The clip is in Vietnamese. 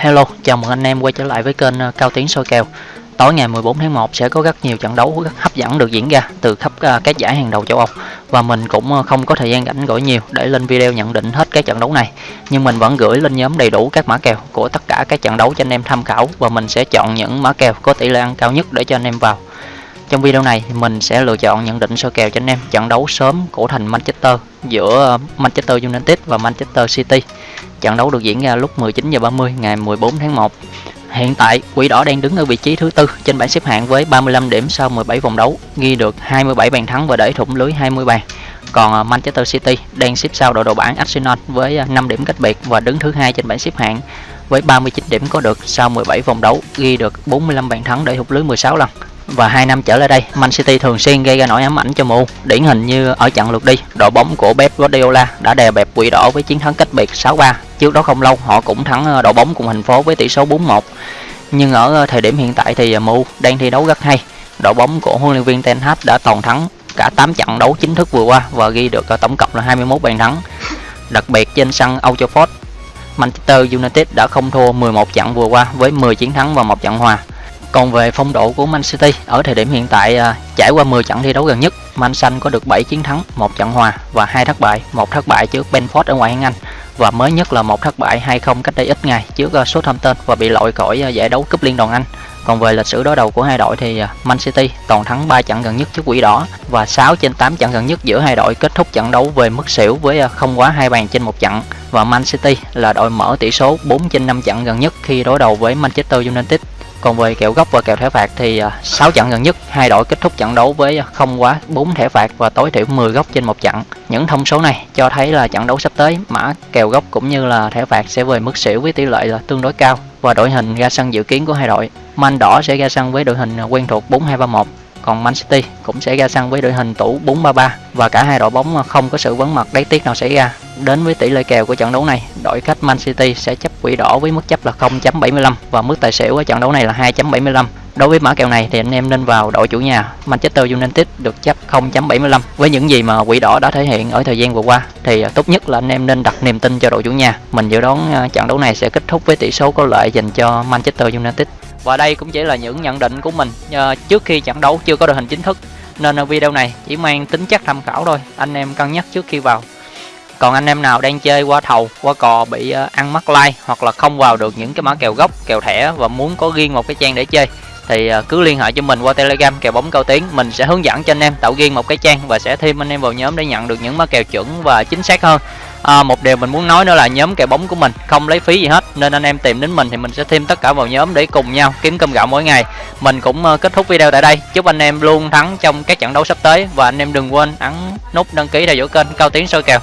Hello, chào mừng anh em quay trở lại với kênh ờ, Cao Tiến soi kèo. Tối ngày 14 tháng 1 sẽ có rất nhiều trận đấu rất hấp dẫn được diễn ra từ khắp ờ, các giải hàng đầu châu Âu và mình cũng ờ, không có thời gian rảnh rỗi nhiều để lên video nhận định hết các trận đấu này. Nhưng mình vẫn gửi lên nhóm đầy đủ các mã kèo của tất cả các trận đấu cho anh em tham khảo và mình sẽ chọn những mã kèo có tỷ lệ ăn cao nhất để cho anh em vào. Trong video này thì mình sẽ lựa chọn nhận định sơ kèo cho anh em trận đấu sớm của thành Manchester giữa ờ, Manchester United và Manchester City. Trận đấu được diễn ra lúc 19 h 30 ngày 14 tháng 1. Hiện tại, Quỷ Đỏ đang đứng ở vị trí thứ tư trên bảng xếp hạng với 35 điểm sau 17 vòng đấu, ghi được 27 bàn thắng và để thủng lưới 20 bàn. Còn ờ, Manchester City đang xếp sau đội đầu bảng Arsenal với ờ, 5 điểm cách biệt và đứng thứ hai trên bảng xếp hạng với 39 điểm có được sau 17 vòng đấu, ghi được 45 bàn thắng để thủng lưới 16 lần và hai năm trở lại đây, Man City thường xuyên gây ra nỗi ám ảnh cho MU. Điển hình như ở trận lượt đi, đội bóng của Pep Guardiola đã đè bẹp quỷ đỏ với chiến thắng cách biệt 6-3 trước đó không lâu, họ cũng thắng ờ, đội bóng cùng thành phố với tỷ số 4-1 nhưng ở ờ, thời điểm hiện tại thì ờ, MU đang thi đấu rất hay. Đội bóng của huấn luyện viên Ten Hag đã toàn thắng cả 8 trận đấu chính thức vừa qua và ghi được tổng cộng là 21 bàn thắng. Đặc biệt trên sân Old Trafford, Manchester United đã không thua 11 trận vừa qua với 10 chiến thắng và một trận hòa còn về phong độ của Man City ở thời điểm hiện tại à, trải qua 10 trận thi đấu gần nhất, Man Xanh có được 7 chiến thắng, một trận hòa và hai thất bại, một thất bại trước Benford ở ngoại hạng Anh và mới nhất là một thất bại 2-0 cách đây ít ngày trước à, Southampton và bị loại khỏi à, giải đấu cúp liên đoàn Anh. Còn về lịch sử đối đầu của hai đội thì Man City toàn thắng 3 trận gần nhất trước Quỷ Đỏ và 6 trên 8 trận gần nhất giữa hai đội kết thúc trận đấu về mức xỉu với không quá hai bàn trên một trận. Và Man City là đội mở tỷ số 4 trên 5 trận gần nhất khi đối đầu với Manchester United còn về kèo góc và kèo thẻ phạt thì à, 6 trận gần nhất, hai đội kết thúc trận đấu với à, không quá 4 thẻ phạt và tối thiểu 10 góc trên một trận. Những thông số này cho thấy là trận đấu sắp tới, mã kèo góc cũng như là thẻ phạt sẽ về mức xỉu với tỷ lệ là tương đối cao và đội hình ra sân dự kiến của hai đội. Man đỏ sẽ ra sân với đội hình à, quen thuộc 4-2-3-1 còn Man City cũng sẽ ra sân với đội hình tủ 4-3-3 và cả hai đội bóng không có sự vấn mặt đáy tiếc nào xảy ra. Đến với tỷ lệ kèo của trận đấu này, đội khách Man City sẽ chấp quỷ đỏ với mức chấp là 0.75 và mức tài xỉu ở trận đấu này là 2.75. Đối với mã kèo này thì anh em nên vào đội chủ nhà Manchester United được chấp 0.75. Với những gì mà quỷ đỏ đã thể hiện ở thời gian vừa qua thì à, tốt nhất là anh em nên đặt niềm tin cho đội chủ nhà. Mình dự đoán à, trận đấu này sẽ kết thúc với tỷ số có lợi dành cho Manchester United. Và đây cũng chỉ là những nhận định của mình à, trước khi trận đấu chưa có đội hình chính thức nên video này chỉ mang tính chất tham khảo thôi anh em cân nhắc trước khi vào còn anh em nào đang chơi qua thầu qua cò bị ờ, ăn mắc like hoặc là không vào được những cái mã kèo gốc kèo thẻ và muốn có riêng một cái trang để chơi thì ờ, cứ liên hệ cho mình qua telegram kèo bóng cao tiến. Mình sẽ hướng dẫn cho anh em tạo riêng một cái trang và sẽ thêm anh em vào nhóm để nhận được những mã kèo chuẩn và chính xác hơn. À, một điều mình muốn nói nữa là nhóm kèo bóng của mình không lấy phí gì hết nên anh em tìm đến mình thì mình sẽ thêm tất cả vào nhóm để cùng nhau kiếm cơm gạo mỗi ngày. Mình cũng kết thúc video tại đây. Chúc anh em luôn thắng trong các trận đấu sắp tới và anh em đừng quên ấn nút đăng ký theo dõi kênh cao tiến soi kèo.